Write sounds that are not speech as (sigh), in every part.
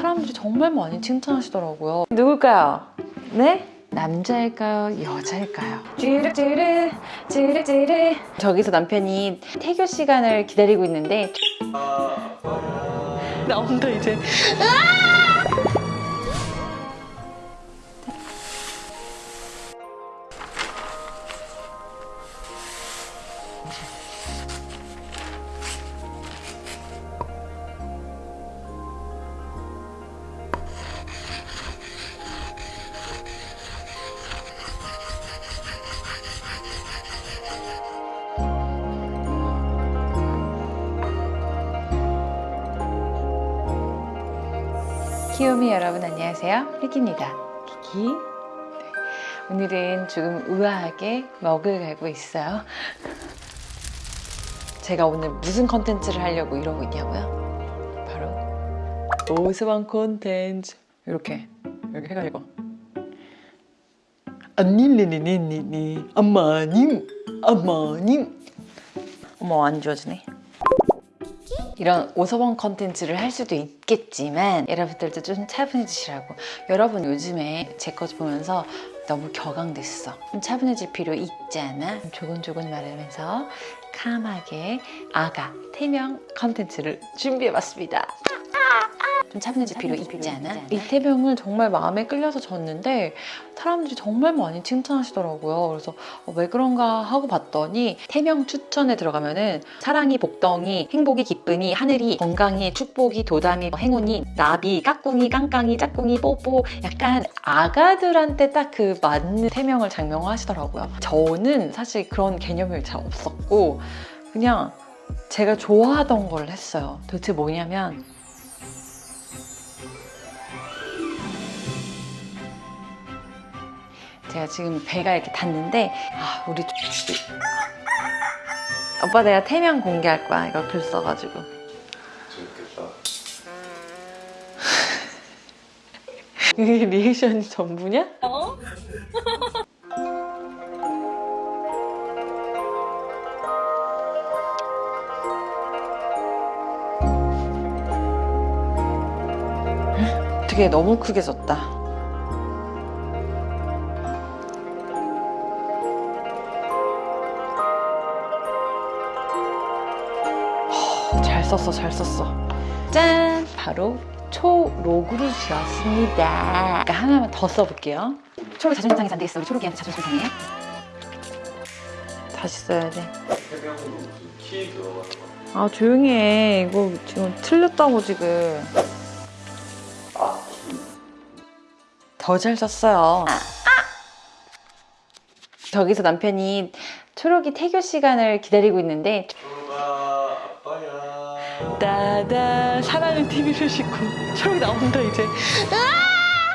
사람들이 정말 많이 칭찬하시더라고요. 누굴까요? 네? 남자일까요? 여자일까요? 찌르찌르 찌르찌르 저기서 남편이 태교 시간을 기다리고 있는데 나온다 이제 키오미 여러분 안녕하세요 리키입니다 키키 네. 오늘은 조금 우아하게 먹을 가고 있어요 제가 오늘 무슨 컨텐츠를 하려고 이러고 있냐고요? 바로 오스방 콘텐츠 이렇게 이렇게 해가지고 안닐리니니니니 엄마님 엄마님 어머 안 좋아지네 이런 오서번 컨텐츠를 할 수도 있겠지만 여러분들도 좀 차분해지시라고. 여러분 요즘에 제거 보면서 너무 격앙됐어. 좀 차분해질 필요 있잖아? 조곤조곤 말하면서 calm하게 아가 태명 컨텐츠를 준비해봤습니다 좀 차분해질 필요 있지 않아? 이태명을 정말 마음에 끌려서 졌는데 사람들이 정말 많이 칭찬하시더라고요. 그래서 어, 왜 그런가 하고 봤더니 태명 추천에 들어가면 은 사랑이 복덩이, 행복이 기쁨이, 하늘이 건강이, 축복이, 도담이, 행운이, 나비, 까꿍이, 깡깡이, 짝꿍이, 뽀뽀 약간 아가들한테 딱 그 맞는 태명을 작명하시더라고요. 저는 사실 그런 개념이 잘 없었고 그냥 제가 좋아하던 걸 했어요. 도대체 뭐냐면 제가 지금 배가 이렇게 닿는데 아 우리 오빠 내가 태명 공개할 거야 이거 글 써가지고 재밌겠다. (laughs) 이게 리액션이 전부냐? 어? (laughs) 되게 너무 크게 졌다 썼어 잘 썼어. 짠! 바로 초록으로 지었습니다. 그러니까 하나만 더 써볼게요. 초록 자존심 상해서 안 되겠어. 우리 초록이한테 자존심 상해 다시 써야 돼. 해병으로 무슨 키 들어가는 거. 아 조용히 해. 이거 지금 틀렸다고 지금. 더 잘 썼어요. 저기서 남편이 초록이 태교 시간을 기다리고 있는데 아빠야. 따다 사랑의 TV를 싣고 초록이 나온다 이제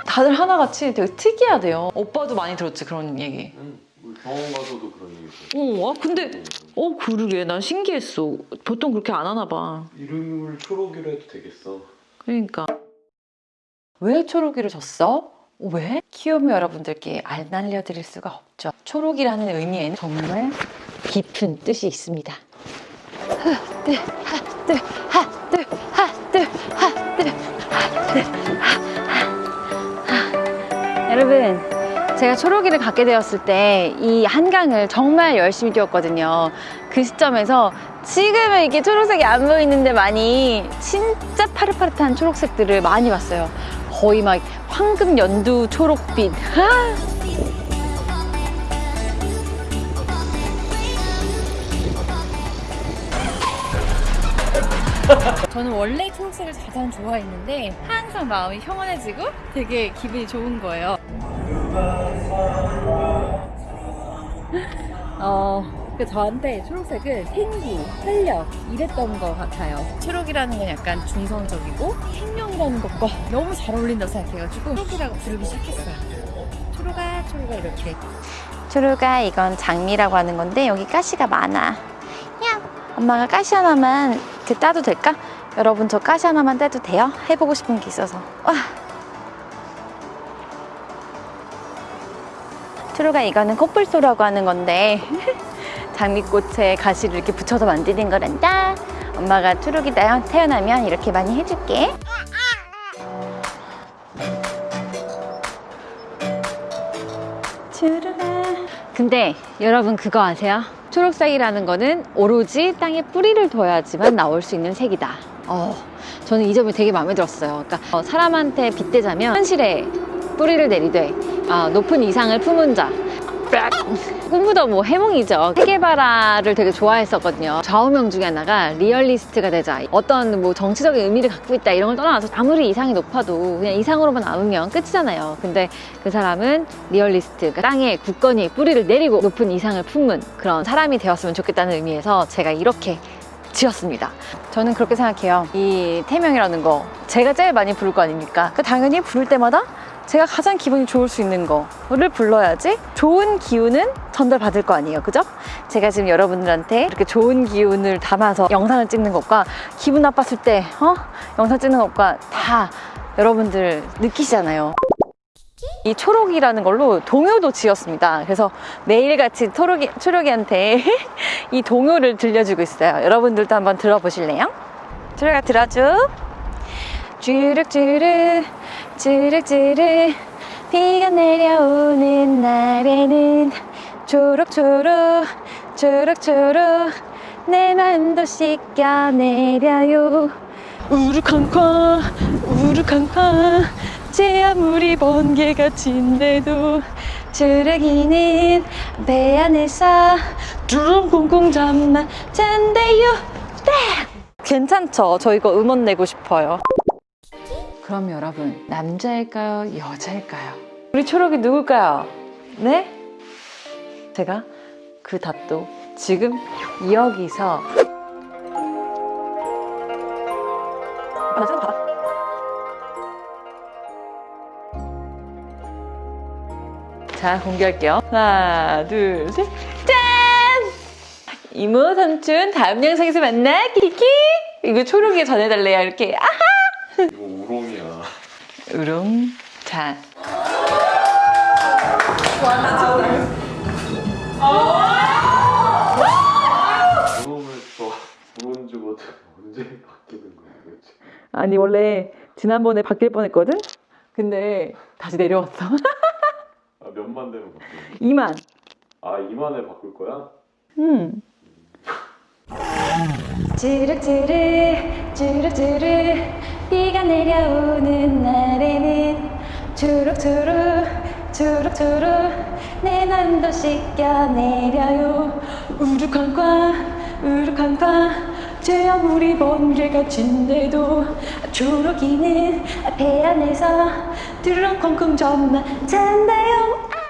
다들 하나같이 되게 특이하대요 오빠도 많이 들었지 그런 얘기 응. 우리 병원 가서도 그런 얘기. 어, 아, 근데 어 그러게 난 신기했어 보통 그렇게 안 하나 봐 이름을 초록이로 해도 되겠어. 그러니까 왜 초록이를 줬어? 왜? 키오미 여러분들께 안 알려드릴 수가 없죠. 초록이라는 의미에는 정말 깊은 뜻이 있습니다. 하 뜨 하 뜨 하 여러분 제가 초록이를 갖게 되었을 때 이 한강을 정말 열심히 뛰었거든요. 그 시점에서 지금은 이렇게 초록색이 안 보이는데 많이 진짜 파릇파릇한 초록색들을 많이 봤어요. 거의 막 황금 연두 초록빛. (laughs) (laughs) 저는 원래 초록색을 가장 좋아했는데 항상 마음이 평온해지고 되게 기분이 좋은 거예요. (laughs) 어, 그 저한테 초록색은 생기, 활력 이랬던 것 같아요. 초록이라는 건 약간 중성적이고 생명이라는 것과 너무 잘 어울린다고 생각해가지고 초록이라고 부르기 시작했어요. 초록아, 초록아 이렇게. 초록아 이건 장미라고 하는 건데 여기 가시가 많아. 야, 엄마가 가시 하나만 이렇게 따도 될까? 여러분 저 가시 하나만 따도 돼요? 해보고 싶은 게 있어서 와! 트루가 이거는 코뿔소라고 하는 건데 (laughs) 장미꽃에 가시를 이렇게 붙여서 만드는 거란다 엄마가 트루기 태어나면 이렇게 많이 해줄게 근데 여러분 그거 아세요? 초록색이라는 거는 오로지 땅에 뿌리를 둬야지만 나올 수 있는 색이다. 어, 저는 이 점이 되게 마음에 들었어요. 그러니까 어, 사람한테 빗대자면 현실에 뿌리를 내리되 아, 높은 이상을 품은 자. 꿈보다 뭐 해몽이죠. 세계바라를 되게 좋아했었거든요. 좌우명 중에 하나가 리얼리스트가 되자. 어떤 뭐 정치적인 의미를 갖고 있다 이런 걸 떠나서 아무리 이상이 높아도 그냥 이상으로만 남으면 끝이잖아요. 근데 그 사람은 리얼리스트, 그러니까 땅에 굳건히 뿌리를 내리고 높은 이상을 품는 그런 사람이 되었으면 좋겠다는 의미에서 제가 이렇게 지었습니다. 저는 그렇게 생각해요. 이 태명이라는 거 제가 제일 많이 부를 거 아닙니까? 그 당연히 부를 때마다 제가 가장 기분이 좋을 수 있는 거를 불러야지 좋은 기운은 전달받을 거 아니에요. 그죠? 제가 지금 여러분들한테 이렇게 좋은 기운을 담아서 영상을 찍는 것과 기분 나빴을 때 어? 영상 찍는 것과 다 여러분들 느끼시잖아요. 이 초록이라는 걸로 동요도 지었습니다. 그래서 매일같이 초록이, 초록이한테 (laughs) 이 동요를 들려주고 있어요. 여러분들도 한번 들어보실래요? 초록아 들어줘. 주룩주룩 주룩주룩 비가 내려오는 날에는 초록초록 초록초록 내 마음도 씻겨 내려요. 우르쾅쾅 우르쾅쾅 제 아무리 번개가 친데도 주르기는 배 안에서 쿵쿵 잠만 잔대요. 괜찮죠? 저 이거 음원 내고 싶어요 그럼 여러분 남자일까요? 여자일까요? 우리 초록이 누굴까요? 네? 제가 그 답도 지금 여기서 아, 봐봐. 자 공개할게요 하나 둘셋 짠! 이모 삼촌 다음 영상에서 만나 키키 이거 초록이 전해달래요 이렇게 아 이거 우롱이야. 으롱 자? 아니 원래 지난번에 바뀔 뻔했거든 근데 다시 내려왔어 (laughs) 아 몇만 되면 바뀌는 2만 아 2만에 바꿀 거야? 음. 주룩주룩 주룩주룩 비가 내려오는 날에는 주룩주룩 주룩주룩 내 맘도 씻겨 내려요. 우르쾅쾅 우르쾅쾅 제 아무리 번개가 친데도 초록이는 배 안에서 드렁쿵쿵 전만 잔다요